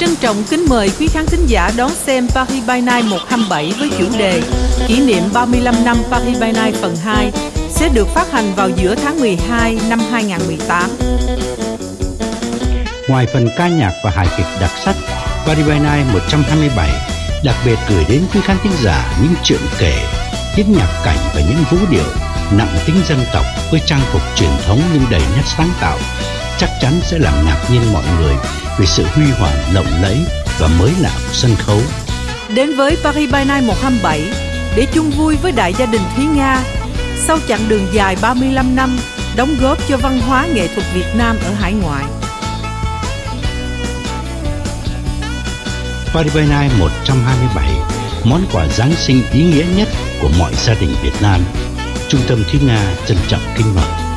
Trân trọng kính mời quý khán thính giả đón xem Paris by Night 127 với chủ đề Kỷ niệm 35 năm Paris by Night phần 2 sẽ được phát hành vào giữa tháng 12 năm 2018. Ngoài phần ca nhạc và hài kịch đặc sắc, Paris by Night 127 đặc biệt gửi đến quý khán thính giả những chuyện kể, tiết nhạc cảnh và những vũ điệu nặng tính dân tộc với trang phục truyền thống nhưng đầy nét sáng tạo chắc chắn sẽ làm ngạc nhiên mọi người về sự huy hoàng lộng lẫy và mới lạ của sân khấu. Đến với Paris by Night 127 để chung vui với đại gia đình Thúy Nga sau chặng đường dài 35 năm đóng góp cho văn hóa nghệ thuật Việt Nam ở hải ngoại. Paris by Night 127 món quà Giáng sinh ý nghĩa nhất của mọi gia đình Việt Nam. Trung tâm Thúy Nga trân trọng kính mời.